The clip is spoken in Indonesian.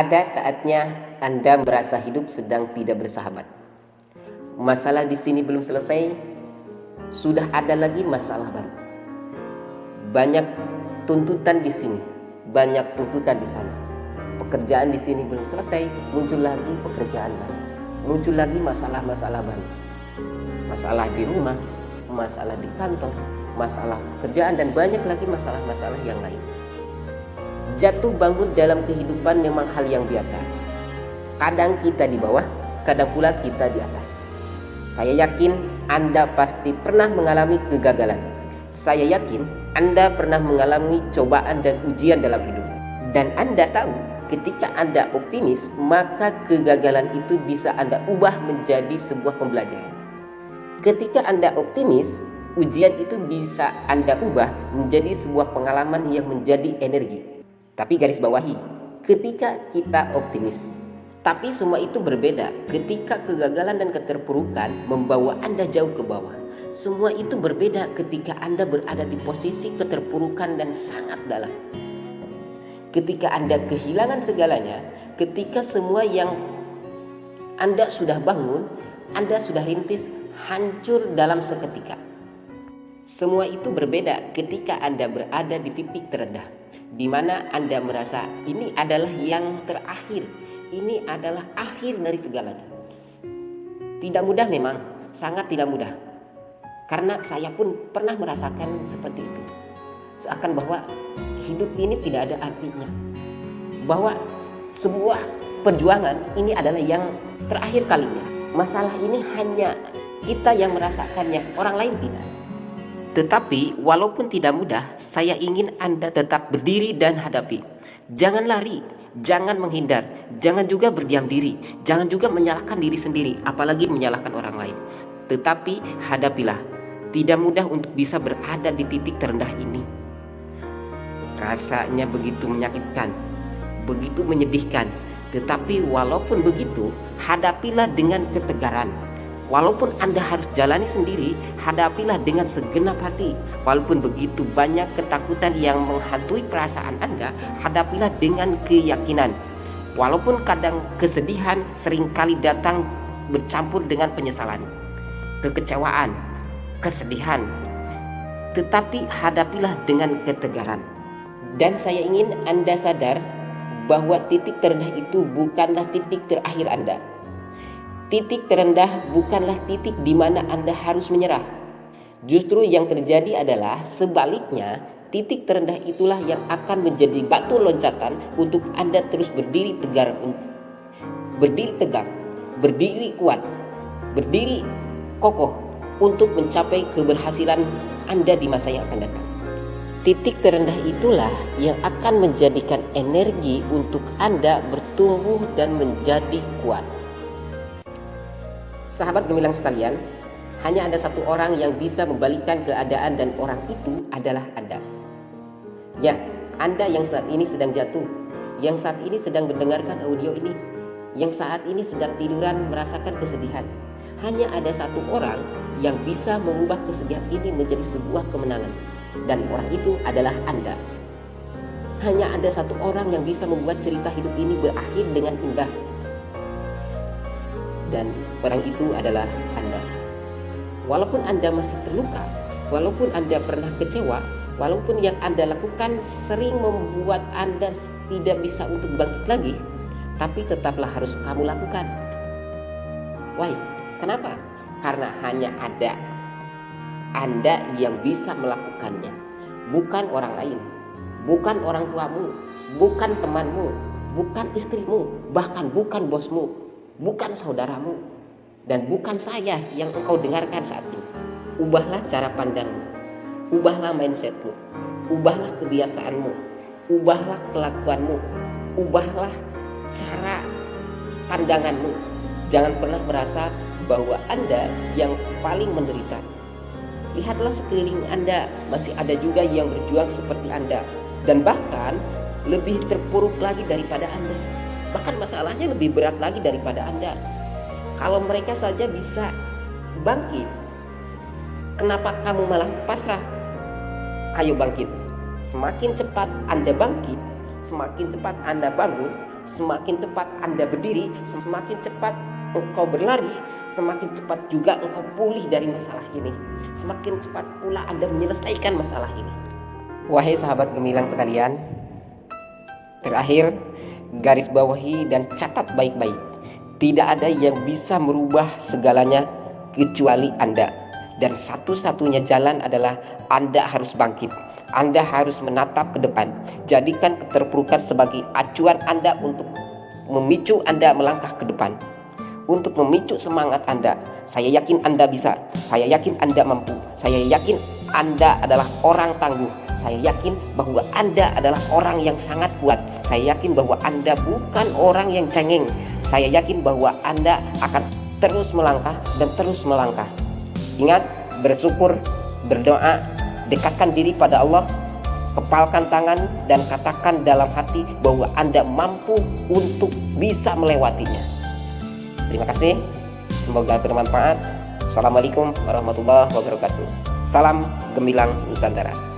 Ada saatnya Anda merasa hidup sedang tidak bersahabat. Masalah di sini belum selesai, sudah ada lagi masalah baru. Banyak tuntutan di sini, banyak tuntutan di sana. Pekerjaan di sini belum selesai, muncul lagi pekerjaan baru. Muncul lagi masalah-masalah baru. Masalah di rumah, masalah di kantor, masalah pekerjaan dan banyak lagi masalah-masalah yang lain. Jatuh bangun dalam kehidupan memang hal yang biasa. Kadang kita di bawah, kadang pula kita di atas. Saya yakin Anda pasti pernah mengalami kegagalan. Saya yakin Anda pernah mengalami cobaan dan ujian dalam hidup. Dan Anda tahu, ketika Anda optimis, maka kegagalan itu bisa Anda ubah menjadi sebuah pembelajaran. Ketika Anda optimis, ujian itu bisa Anda ubah menjadi sebuah pengalaman yang menjadi energi. Tapi garis bawahi, ketika kita optimis. Tapi semua itu berbeda ketika kegagalan dan keterpurukan membawa Anda jauh ke bawah. Semua itu berbeda ketika Anda berada di posisi keterpurukan dan sangat dalam. Ketika Anda kehilangan segalanya, ketika semua yang Anda sudah bangun, Anda sudah rintis, hancur dalam seketika. Semua itu berbeda ketika Anda berada di titik terendah di mana Anda merasa ini adalah yang terakhir, ini adalah akhir dari segalanya. Tidak mudah memang, sangat tidak mudah. Karena saya pun pernah merasakan seperti itu. Seakan bahwa hidup ini tidak ada artinya. Bahwa sebuah perjuangan ini adalah yang terakhir kalinya. Masalah ini hanya kita yang merasakannya, orang lain tidak. Tetapi walaupun tidak mudah, saya ingin Anda tetap berdiri dan hadapi. Jangan lari, jangan menghindar, jangan juga berdiam diri, jangan juga menyalahkan diri sendiri, apalagi menyalahkan orang lain. Tetapi hadapilah. Tidak mudah untuk bisa berada di titik terendah ini. Rasanya begitu menyakitkan, begitu menyedihkan. Tetapi walaupun begitu, hadapilah dengan ketegaran Walaupun Anda harus jalani sendiri, hadapilah dengan segenap hati. Walaupun begitu banyak ketakutan yang menghantui perasaan Anda, hadapilah dengan keyakinan. Walaupun kadang kesedihan sering kali datang bercampur dengan penyesalan, kekecewaan, kesedihan, tetapi hadapilah dengan ketegaran. Dan saya ingin Anda sadar bahwa titik terendah itu bukanlah titik terakhir Anda Titik terendah bukanlah titik di mana Anda harus menyerah. Justru yang terjadi adalah sebaliknya, titik terendah itulah yang akan menjadi batu loncatan untuk Anda terus berdiri tegar, berdiri tegak, berdiri kuat, berdiri kokoh untuk mencapai keberhasilan Anda di masa yang akan datang. Titik terendah itulah yang akan menjadikan energi untuk Anda bertumbuh dan menjadi kuat. Sahabat gemilang sekalian, hanya ada satu orang yang bisa membalikkan keadaan dan orang itu adalah Anda. Ya, Anda yang saat ini sedang jatuh, yang saat ini sedang mendengarkan audio ini, yang saat ini sedang tiduran merasakan kesedihan. Hanya ada satu orang yang bisa mengubah kesedihan ini menjadi sebuah kemenangan. Dan orang itu adalah Anda. Hanya ada satu orang yang bisa membuat cerita hidup ini berakhir dengan indah dan orang itu adalah Anda. Walaupun Anda masih terluka, walaupun Anda pernah kecewa, walaupun yang Anda lakukan sering membuat Anda tidak bisa untuk bangkit lagi, tapi tetaplah harus kamu lakukan. Why? Kenapa? Karena hanya ada Anda yang bisa melakukannya, bukan orang lain, bukan orang tuamu, bukan temanmu, bukan istrimu, bahkan bukan bosmu, bukan saudaramu dan bukan saya yang engkau dengarkan saat ini. Ubahlah cara pandangmu, ubahlah mindsetmu, ubahlah kebiasaanmu, ubahlah kelakuanmu, ubahlah cara pandanganmu. Jangan pernah merasa bahwa Anda yang paling menderita. Lihatlah sekeliling Anda, masih ada juga yang berjuang seperti Anda dan bahkan lebih terpuruk lagi daripada Anda. Bahkan masalahnya lebih berat lagi daripada Anda. Kalau mereka saja bisa bangkit, kenapa kamu malah pasrah? Ayo bangkit. Semakin cepat Anda bangkit, semakin cepat Anda bangun, semakin cepat Anda berdiri, semakin cepat engkau berlari, semakin cepat juga engkau pulih dari masalah ini. Semakin cepat pula Anda menyelesaikan masalah ini. Wahai sahabat gemilang sekalian, terakhir garis bawahi dan catat baik-baik. Tidak ada yang bisa merubah segalanya kecuali Anda. Dan satu-satunya jalan adalah Anda harus bangkit. Anda harus menatap ke depan. Jadikan keterpurukan sebagai acuan Anda untuk memicu Anda melangkah ke depan untuk memicu semangat Anda. Saya yakin Anda bisa. Saya yakin Anda mampu. Saya yakin Anda adalah orang tangguh. Saya yakin bahwa Anda adalah orang yang sangat kuat. Saya yakin bahwa Anda bukan orang yang cengeng. Saya yakin bahwa Anda akan terus melangkah dan terus melangkah. Ingat, bersyukur, berdoa, dekatkan diri pada Allah, kepalkan tangan dan katakan dalam hati bahwa Anda mampu untuk bisa melewatinya. Terima kasih. Semoga bermanfaat. Assalamualaikum warahmatullahi wabarakatuh. Salam gemilang Nusantara.